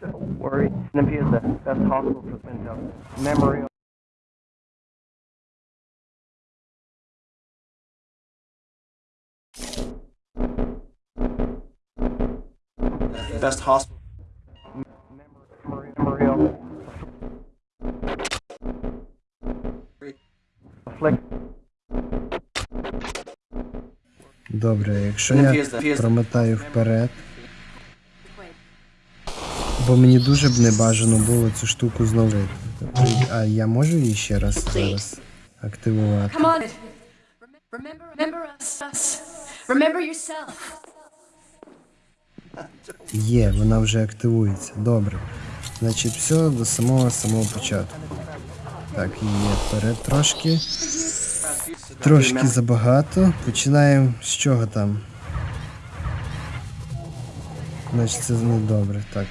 Don't worry. NMP is the best hospital for mental memory. Best hospital. Afflict. Добре, якщо Ну, я промотаю вперед. Бо мені дуже б не бажано було цю штуку знову. А я можу її ще раз зараз активувати? Є, вона вже активується. Добре. Значить, все до самого самого початку. Так, є вперед трошки. Трошки забагато. Починаємо з чого там? Значить, це не добре. Так.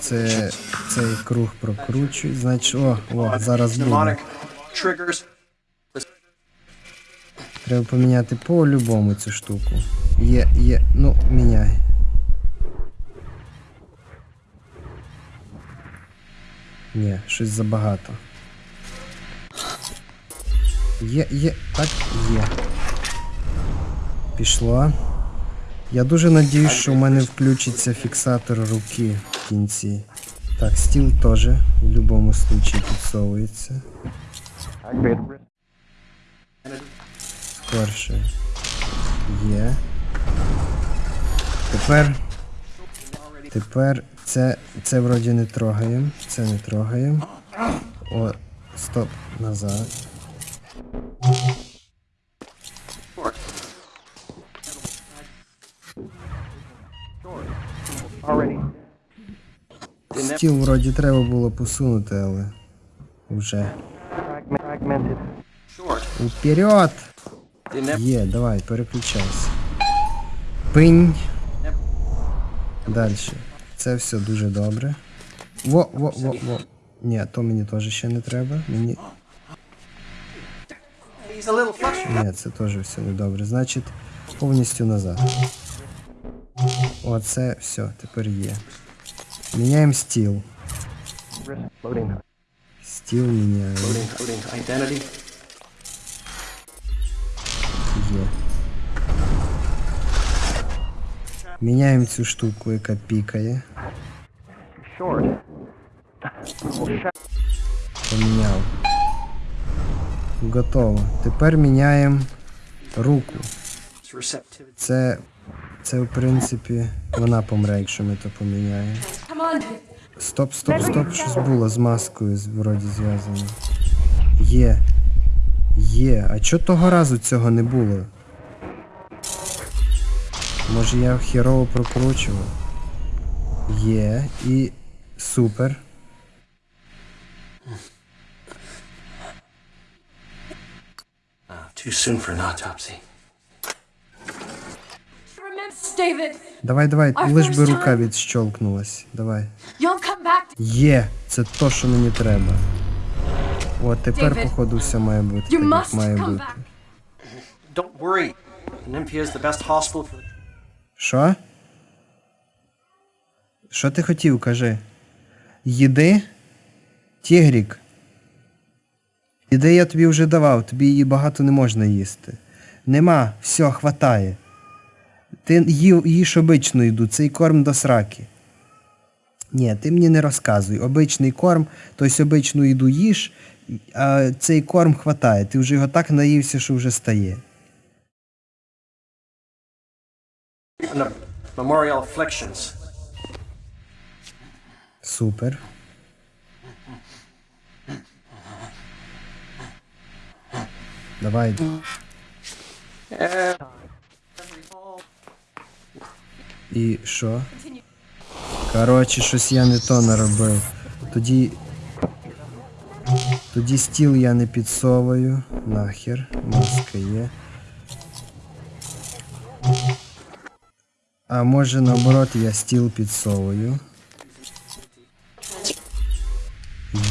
Це цей круг прокручують. Значить, о, о, зараз буде. Треба поміняти по-любому цю штуку. Є, є, ну, міняй. Ні, щось забагато. Є, є, так, є. Пішло. Я дуже надіюсь, що в мене включиться фіксатор руки в кінці. Так, стіл теж в будь-якому случаї підсовується. Скорше. Є. Тепер. Тепер це. Це вроді не трогаємо. Це не трогаємо. О, стоп. Назад. Стіл вроді треба було посунути, але. Вже. Уперед! Є, давай, переключайся. Пинь. Далі. Це все дуже добре. Во, во, во, во. Ні, то мені теж ще не треба. Мені. Ні, це теж все недобре. Значить, повністю назад. Оце все, тепер є. Міняємо стіл. Wrist loading. Стіл міняємо. Loading, loading identity. Є. Міняємо цю штуку, яка пікає. Short. Well, sha- Поміняв. Готово. Тепер міняємо руку. It's receptivity. Це, це в принципі, вона помре, якщо ми то поміняємо. Стоп, стоп, стоп, щось було з маскою вроді зв'язано. Є. Є. А чого того разу цього не було? Може я херово прокручував? Є. І супер. Too soon for an autopsy. Давай, давай, лиш би рука відщолкнулась. Давай. You'll come back. Є! Це то, що мені треба. От тепер, походу, все має бути так, як має бути. Що? Що ти хотів, кажи? Їди? Тігрік. Їди я тобі вже давав, тобі її багато не можна їсти. Нема, все, хватає. Ти їв, їж обичну їду, цей корм до сраки. Ні, ти мені не розказуй. Обичний корм, тобто обичну їду їж, а цей корм хватає. Ти вже його так наївся, що вже стає. Memorial afflictions. Супер. Давай. І що? Коротше, щось я не то наробив. Тоді. Тоді стіл я не підсовую. Нахер. Маска є. А може наоборот я стіл підсовую.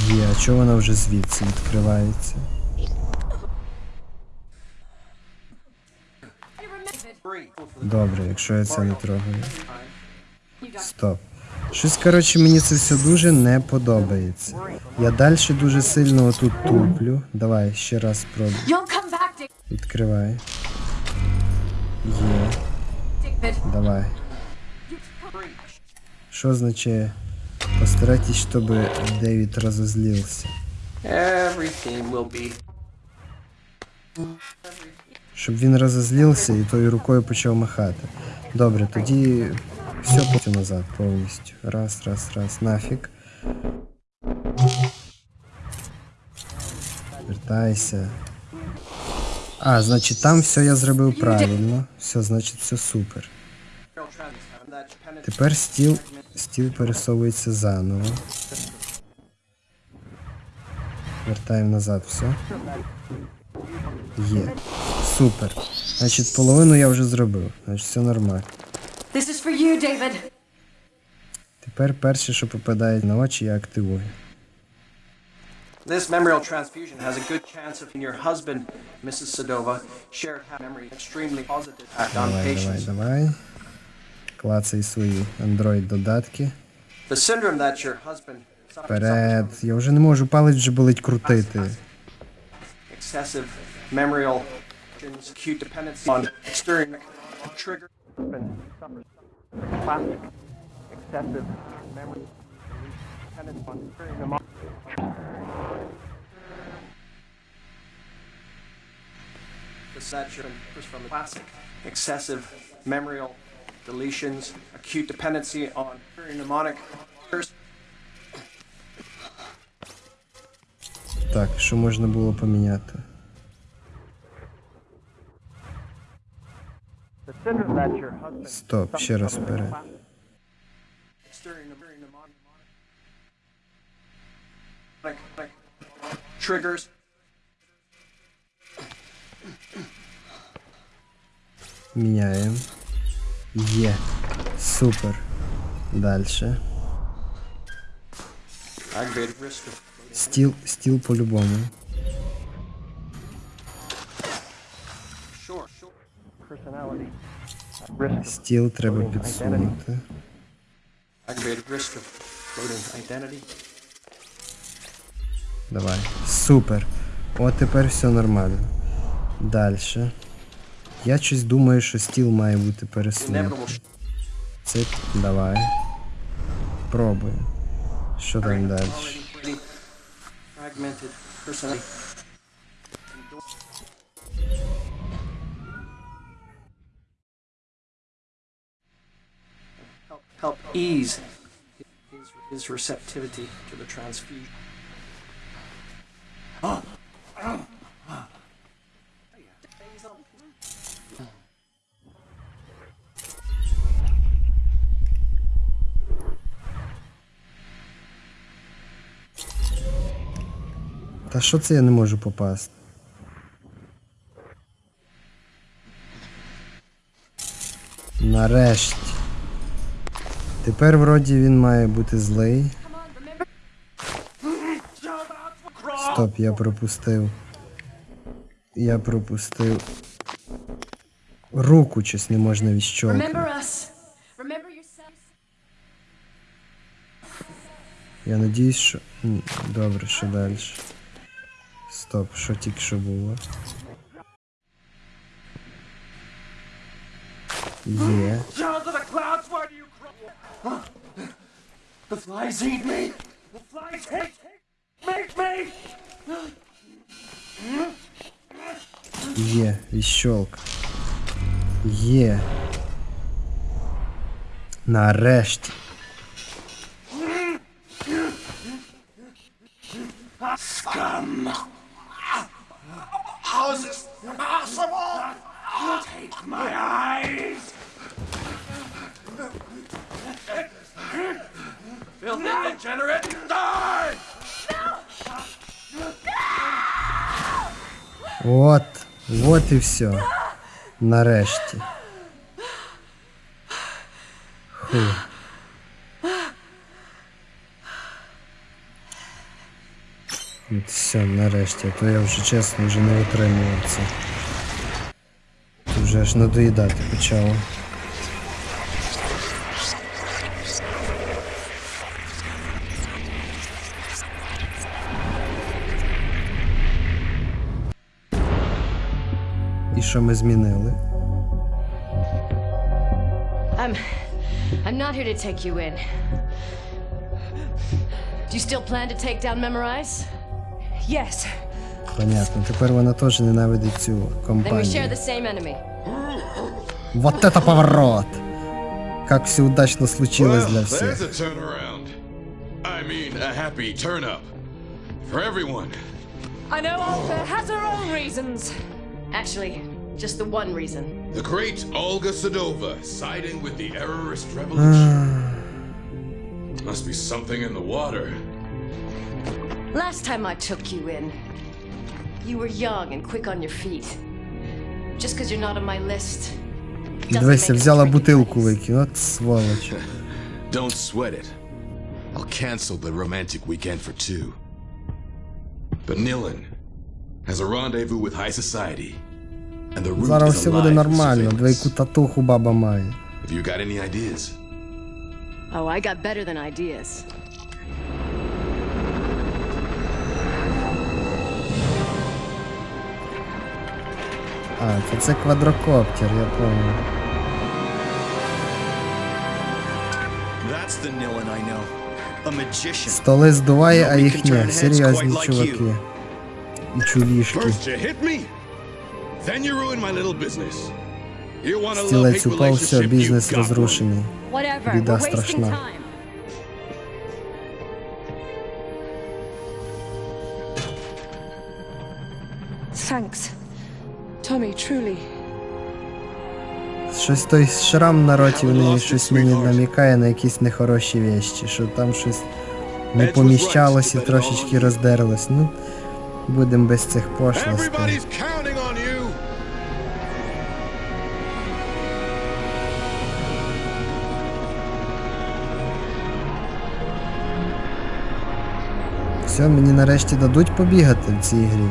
Є, а чого вона вже звідси відкривається? Добре, якщо я це не трогаю. Стоп. Щось, коротше, мені це все дуже не подобається. Я далі дуже сильно отут туплю. Давай ще раз спробуй. Відкривай. Є. Давай. Що означає? Постарайтесь, щоб Девід розозлився. Everything will be. Щоб він розозлився і тою рукою почав махати. Добре, тоді все потім назад повністю. Раз, раз, раз, нафіг. Вертайся. А, значить там все я зробив правильно. Все, значить, все супер. Тепер стіл, стіл пересовується заново. Вертаємо назад все. Є. Супер. Значить, половину я вже зробив. Значить, все нормально. This is for you, David. Тепер перше, що попадає на очі, я активую. This memorial transfusion has a good chance of your husband, Mrs. Sadova, shared memory, extremely positive impact on Давай, давай, patients. давай. Клацай свої Android додатки. The syndrome that your husband Вперед. Я вже не можу, палець вже болить крутити. excessive memorial acute dependency on external trigger. Husband suffers classic excessive memory dependence on hearing the mo- The saturation from classic excessive memorial deletions, acute dependency on mnemonic. Так, що можна було поміняти? Стоп, ще раз вперед. Triggers. Міняємо. Є. Супер. Дальше. Aggravated risk of Стіл, стіл по-любому. sure, sure. Стіл треба підсунути. Давай. Супер. От тепер все нормально. Дальше. Я щось думаю, що стіл має бути пересунутий. Цик, давай. Пробуємо. Що там далі? ease his, his receptivity to the transfusion. Та що це я не можу попасти? Нарешті. Тепер вроді він має бути злий. Стоп, я пропустив. Я пропустив. Руку щось не можна відщолкнути. Я надіюсь, що. Добре, що далі? Стоп, що тільки що було? Є. The flies eat me! The flies hate, hate, make me! Є, відщолк. Є. Нарешті. How is this possible? Take my eyes! degenerate! Die! От. От і все. Нарешті. Фу. От все, нарешті, а то я вже чесно вже не витримував це. Тут вже аж надоїдати почало. що ми змінили. I'm. I'm not here to take you in. Do you still plan to take down Memorize? Yes. Понятно. Тепер вона теж ненавидить цю Then we share компанію. the same enemy. Вот это поворот! Как все удачно случилось для Well, всех. there's a turnaround. I mean, a happy turn up. For everyone. I know Olga has her own reasons. Actually, just the one reason. The great Olga Sadova siding with the errorist revolution. Must be something in the water. Last time I took you in, you were young and quick on your feet. Just because you're not on my list. doesn't Дивися, make us взяла break бутилку ties. викинь, от сволоч. Don't sweat it. I'll cancel the romantic weekend for two. But Nilin has a rendezvous with high society. Зараз все буде нормально, двійку татуху баба має. Have you got any ideas? Oh, I got better than ideas. А, то це квадрокоптер, я пам'ятаю. That's the Nilin I know. A magician. Столи здуває, а їх ні. Серйозні чуваки. І чувішки. Стілець упав, все, бізнес you got one. розрушений. Whatever. Біда We're wasting страшна. time. Thanks. Tommy, truly. Щось той шрам на роті в неї щось мені намікає на якісь нехороші вещі, що там щось не поміщалось і трошечки роздерлось. Ну, будемо без цих пошлостей. Все, мені нарешті дадуть побігати в цій грі.